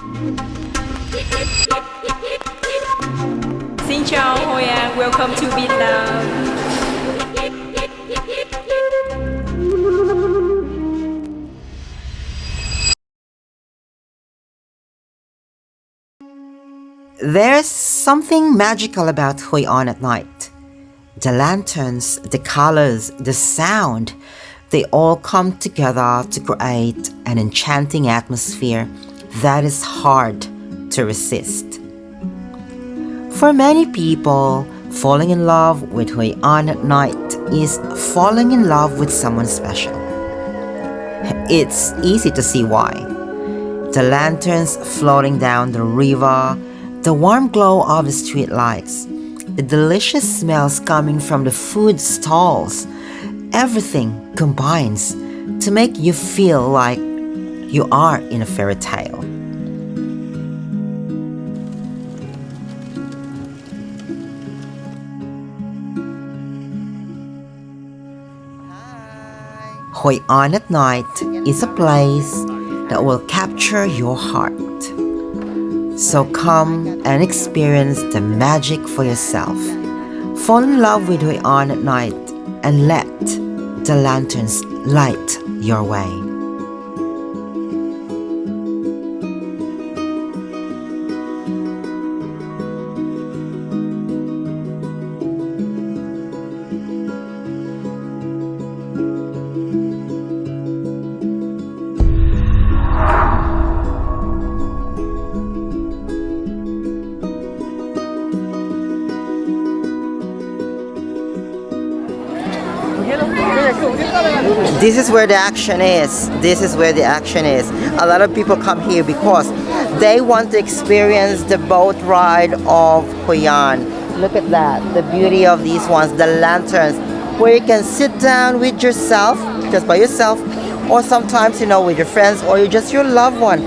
Xin chào Hoi An, welcome to Vietnam. There's something magical about Hoi An at night. The lanterns, the colors, the sound, they all come together to create an enchanting atmosphere that is hard to resist. For many people, falling in love with Hoi An at night is falling in love with someone special. It's easy to see why. The lanterns floating down the river, the warm glow of the street lights, the delicious smells coming from the food stalls, everything combines to make you feel like you are in a fairy tale. Hoi An at night is a place that will capture your heart. So come and experience the magic for yourself. Fall in love with Hoi An at night and let the lanterns light your way. This is where the action is. This is where the action is. A lot of people come here because they want to experience the boat ride of Hoi An. Look at that, the beauty of these ones, the lanterns, where you can sit down with yourself, just by yourself, or sometimes, you know, with your friends or just your loved one.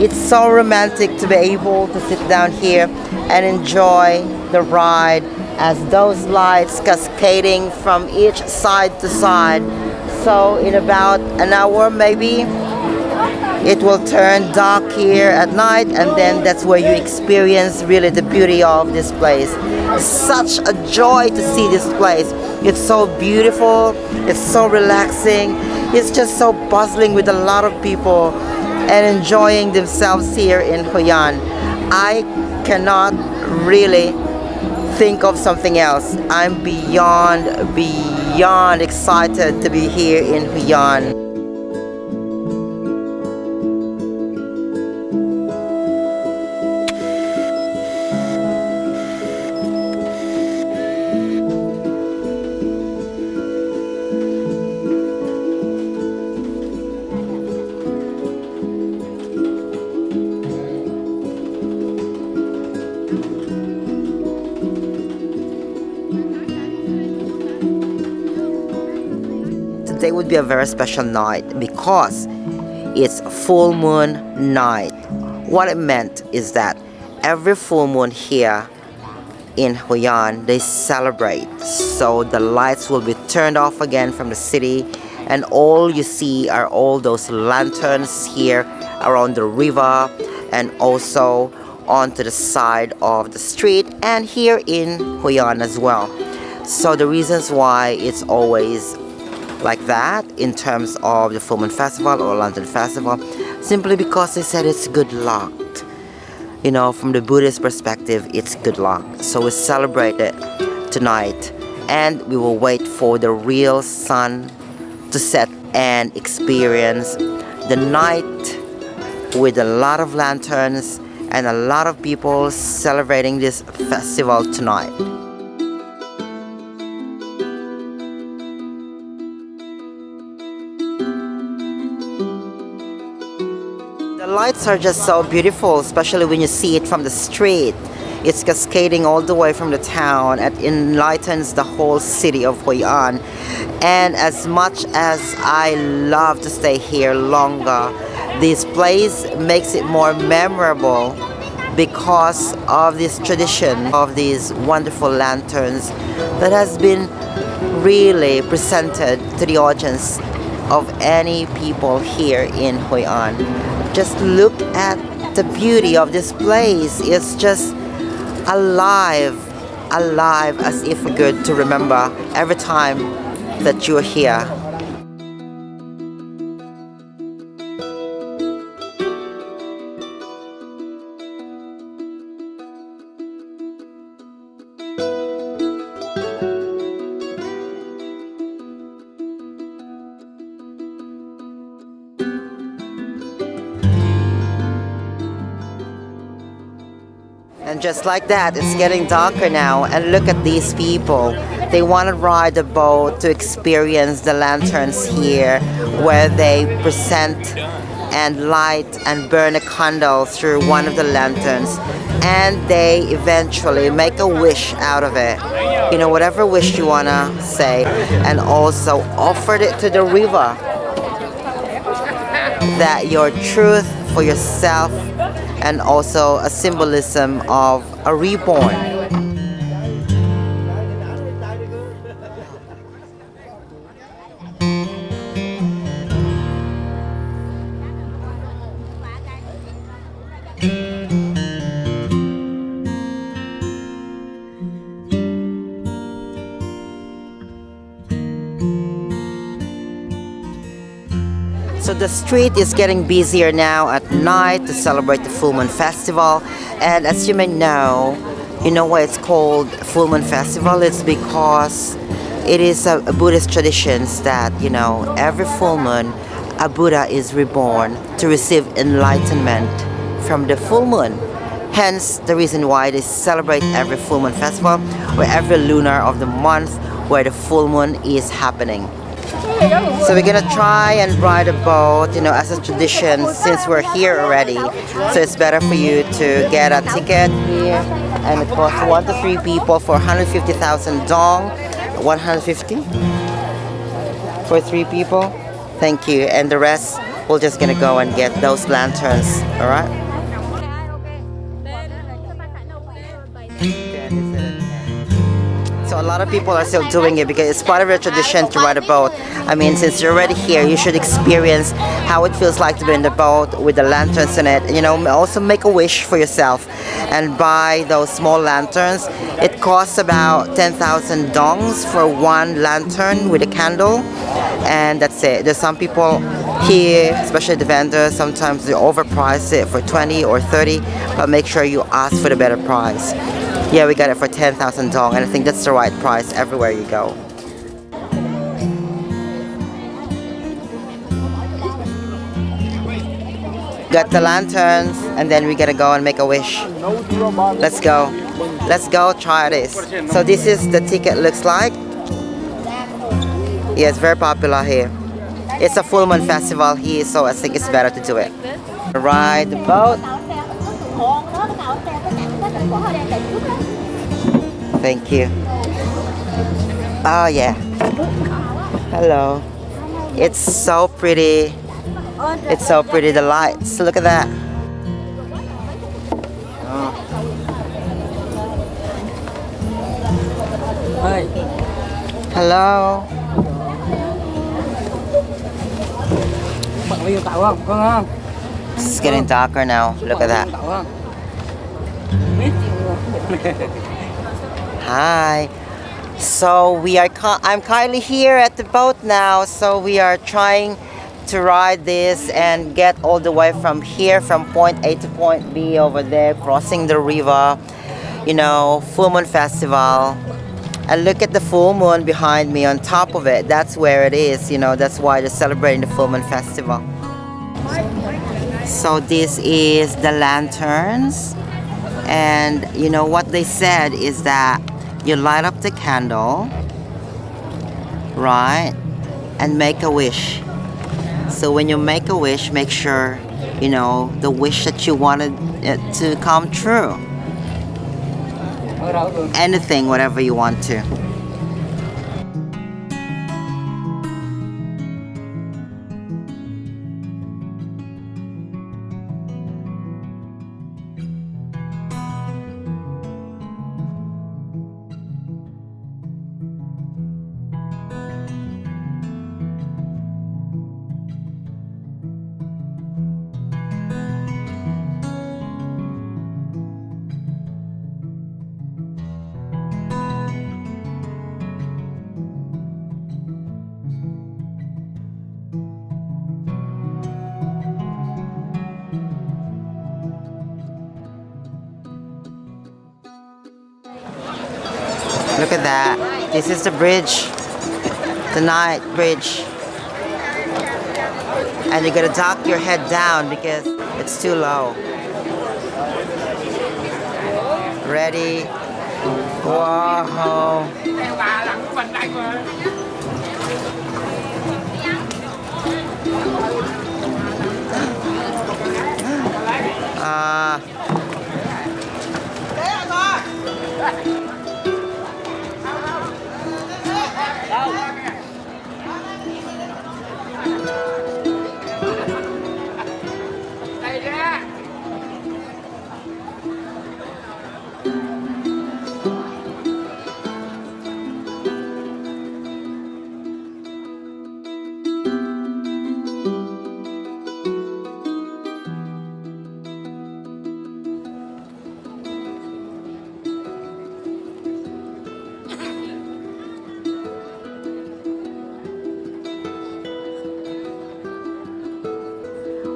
It's so romantic to be able to sit down here and enjoy the ride as those lights cascading from each side to side so in about an hour maybe it will turn dark here at night and then that's where you experience really the beauty of this place. Such a joy to see this place. It's so beautiful it's so relaxing it's just so bustling with a lot of people and enjoying themselves here in Hoi An I cannot really think of something else. I'm beyond, beyond excited to be here in Hoi today would be a very special night because it's full moon night. What it meant is that every full moon here in Hoi An, they celebrate. So the lights will be turned off again from the city and all you see are all those lanterns here around the river and also onto the side of the street and here in Hoi An as well. So the reasons why it's always like that in terms of the Full Moon Festival or Lantern Festival simply because they said it's good luck. You know, from the Buddhist perspective, it's good luck. So we celebrate it tonight and we will wait for the real sun to set and experience the night with a lot of lanterns and a lot of people celebrating this festival tonight. Lights are just so beautiful, especially when you see it from the street. It's cascading all the way from the town. It enlightens the whole city of Hoi An. And as much as I love to stay here longer, this place makes it more memorable because of this tradition of these wonderful lanterns that has been really presented to the audience of any people here in Hoi An just look at the beauty of this place It's just alive, alive as if good to remember every time that you're here. Just like that, it's getting darker now. And look at these people. They want to ride the boat to experience the lanterns here, where they present and light and burn a candle through one of the lanterns. And they eventually make a wish out of it. You know, whatever wish you want to say. And also offered it to the river. That your truth for yourself and also a symbolism of a reborn. So the street is getting busier now at night to celebrate the Full Moon Festival. And as you may know, you know why it's called Full Moon Festival? It's because it is a, a Buddhist traditions that, you know, every full moon, a Buddha is reborn to receive enlightenment from the full moon. Hence, the reason why they celebrate every full moon festival or every lunar of the month where the full moon is happening. So we're gonna try and ride a boat, you know, as a tradition since we're here already. So it's better for you to get a ticket here and it costs one to three people for 150,000 dong. 150 for three people. Thank you. And the rest, we're just gonna go and get those lanterns, alright? So a lot of people are still doing it because it's part of their tradition to ride a boat. I mean, since you're already here, you should experience how it feels like to be in the boat with the lanterns in it. You know, also make a wish for yourself and buy those small lanterns. It costs about 10,000 dongs for one lantern with a candle. And that's it. There's some people here, especially the vendors, sometimes they overprice it for 20 or 30, but make sure you ask for the better price. Yeah, we got it for 10,000 dong, and I think that's the right price everywhere you go. Got the lanterns, and then we gotta go and make a wish. Let's go. Let's go try this. So this is the ticket looks like. Yeah, it's very popular here. It's a full moon festival here, so I think it's better to do it. Ride the boat. Thank you. Oh yeah. Hello. It's so pretty. It's so pretty, the lights. Look at that. Oh. Hi. Hello. It's getting darker now. Look at that. Hi. So we are. I'm currently here at the boat now. So we are trying to ride this and get all the way from here, from point A to point B over there, crossing the river. You know, full moon festival. And look at the full moon behind me on top of it. That's where it is. You know, that's why they're celebrating the full moon festival. So this is the lanterns. And you know what they said is that you light up the candle, right? And make a wish. So when you make a wish, make sure you know the wish that you wanted it to come true. Anything, whatever you want to. Look at that. This is the bridge. The night bridge. And you gotta duck your head down because it's too low. Ready? Wow.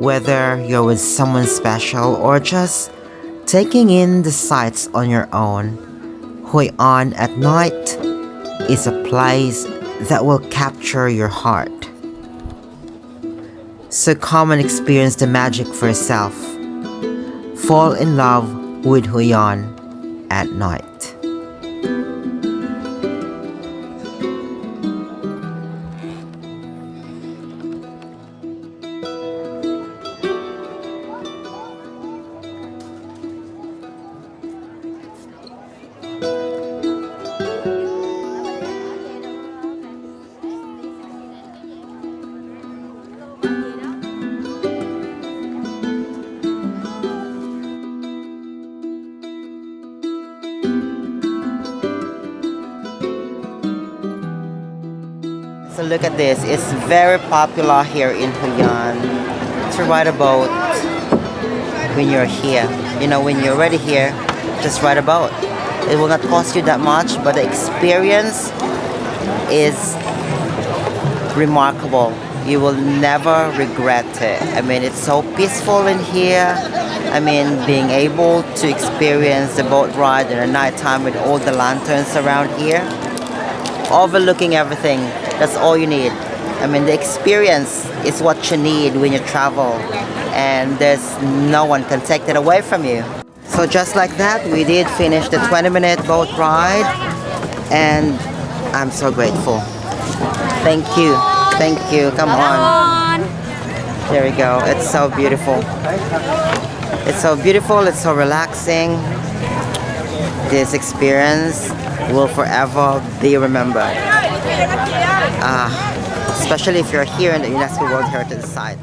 Whether you're with someone special or just taking in the sights on your own, Hoi An at night is a place that will capture your heart. So come and experience the magic for yourself. Fall in love with Hoi An at night. Look at this. It's very popular here in Hoi An to ride a boat when you're here. You know, when you're already here, just ride a boat. It will not cost you that much, but the experience is remarkable. You will never regret it. I mean, it's so peaceful in here. I mean, being able to experience the boat ride in the nighttime with all the lanterns around here, overlooking everything. That's all you need. I mean, the experience is what you need when you travel, and there's no one can take that away from you. So just like that, we did finish the 20-minute boat ride, and I'm so grateful. Thank you, thank you. Come on. There we go. It's so beautiful. It's so beautiful. It's so relaxing. This experience will forever be remembered. Ah, especially if you're here in the UNESCO World Heritage Site.